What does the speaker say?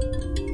Thank you.